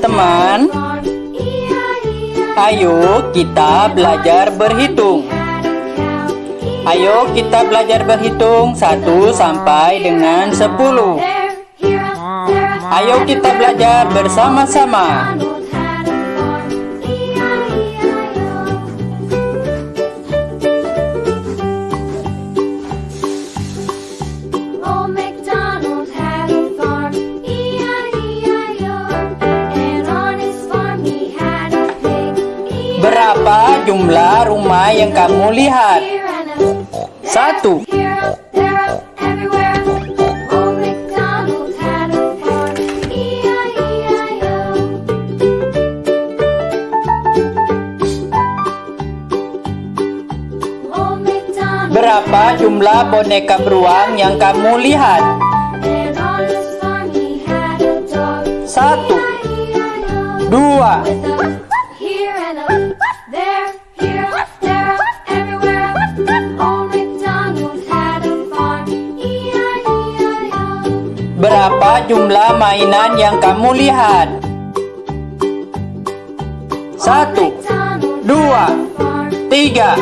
Teman-teman, ayo kita belajar berhitung. Ayo kita belajar berhitung 1 sampai dengan 10. Ayo kita belajar bersama-sama. Farm, E-I-E-I-O. Old MacDonald Berapa jumlah boneka beruang yang kamu lihat? Satu, dua, Berapa jumlah mainan yang kamu lihat? Satu, dua, tiga,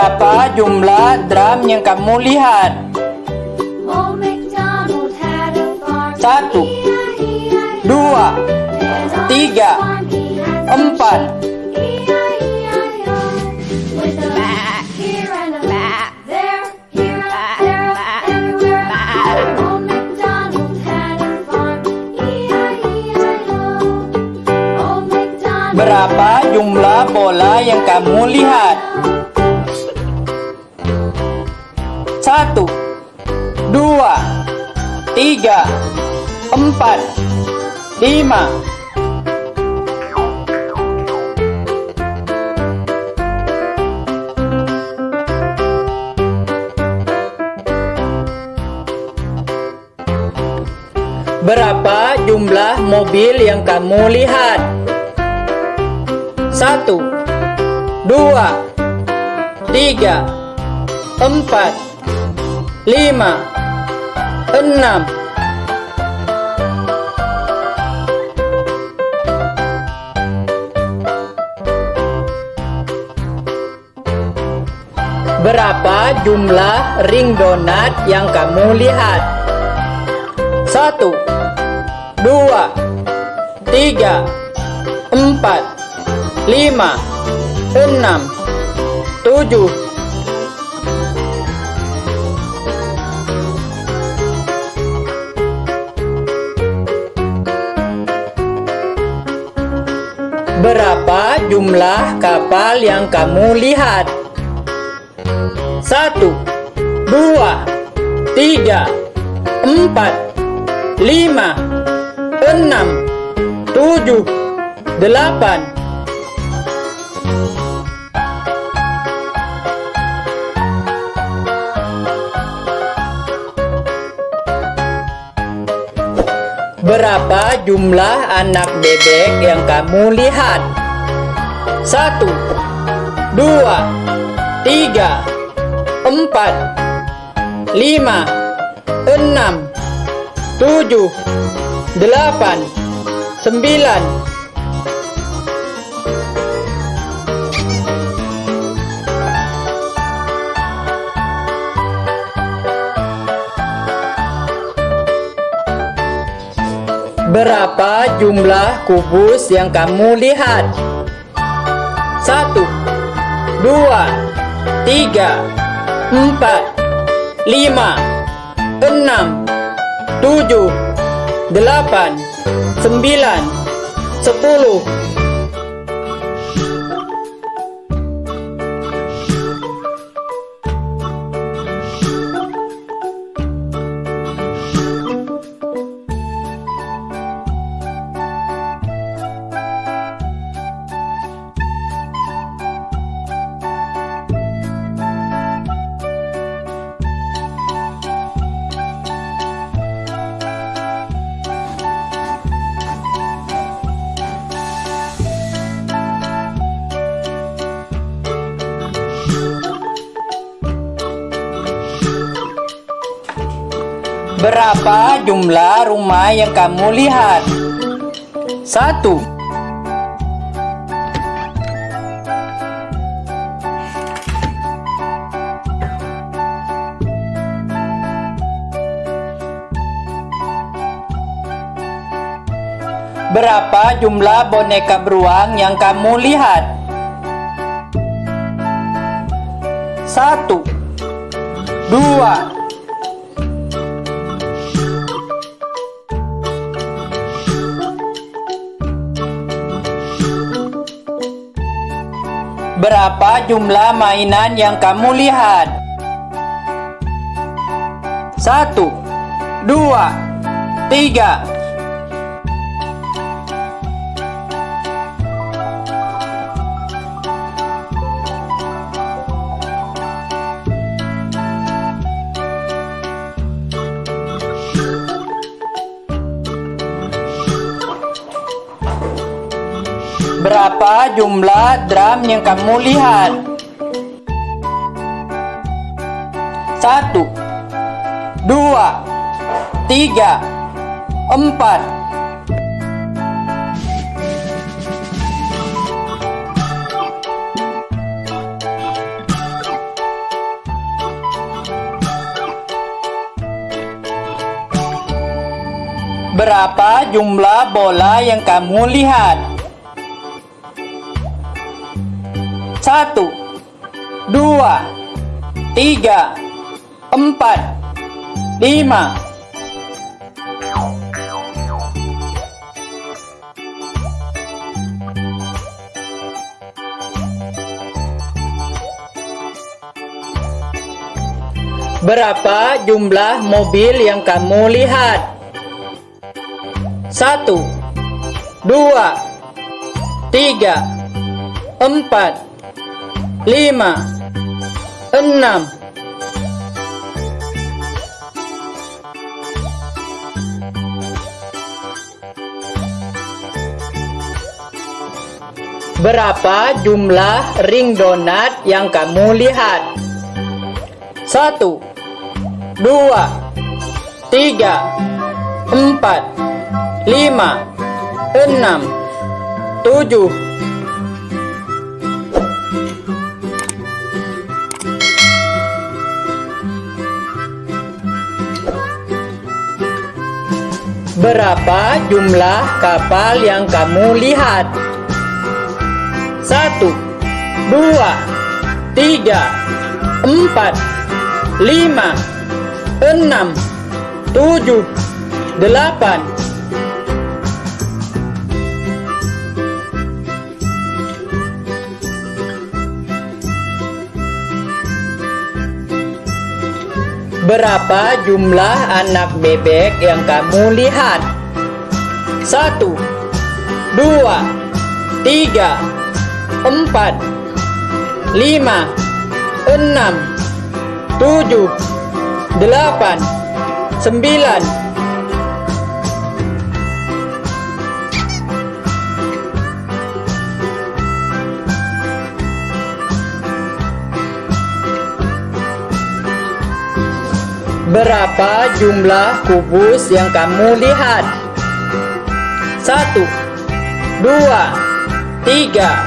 Berapa jumlah drum yang kamu lihat? Satu, dua, tiga, empat. Berapa jumlah bola yang kamu lihat? Satu, dua, tiga, empat, lima. Berapa jumlah mobil yang kamu lihat? Satu, dua, tiga, empat, lima, enam. Berapa jumlah ring donat yang kamu lihat? Satu, dua, tiga, empat, lima, enam, tujuh. Jumlah kapal yang kamu lihat? Satu, dua, tiga, empat, lima, enam, tujuh, delapan. Berapa jumlah anak bebek yang kamu lihat? Satu, dua, tiga, empat, lima, enam, tujuh, delapan, sembilan. Berapa jumlah kubus yang kamu lihat? Satu, dua, tiga, empat, lima, enam, tujuh, delapan, sembilan, sepuluh. Berapa jumlah rumah yang kamu lihat? Satu. Berapa jumlah boneka beruang yang kamu lihat? Satu Dua Berapa jumlah mainan yang kamu lihat? Satu Dua Tiga Berapa jumlah drum yang kamu lihat? Satu Dua Tiga Empat Berapa jumlah bola yang kamu lihat? Satu, dua, tiga, empat, lima. Berapa jumlah mobil yang kamu lihat? Satu, dua, tiga, empat, lima, enam, Berapa jumlah ring donat yang kamu lihat? Satu, dua, tiga, empat, lima, enam, tujuh, Berapa jumlah kapal yang kamu lihat? Satu, dua, tiga, empat, lima, enam, tujuh, delapan. Berapa jumlah anak bebek yang kamu lihat? Satu, dua, tiga, empat, lima, enam, tujuh, delapan, sembilan, Berapa jumlah kubus yang kamu lihat? Satu, dua, tiga,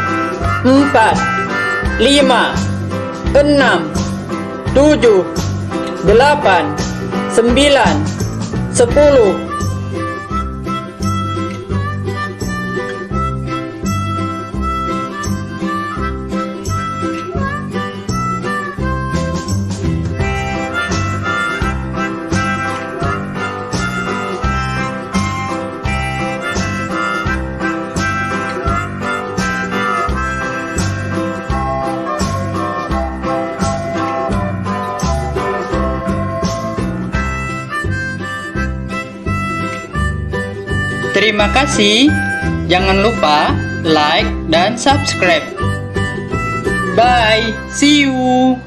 empat, lima, enam, tujuh, delapan, sembilan, sepuluh, Terima kasih. Jangan lupa like dan subscribe. Bye. See you.